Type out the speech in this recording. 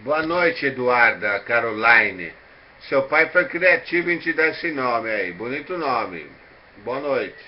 Boa noite, Eduarda Caroline. Seu pai foi criativo em te dar esse nome aí. Bonito nome. Boa noite.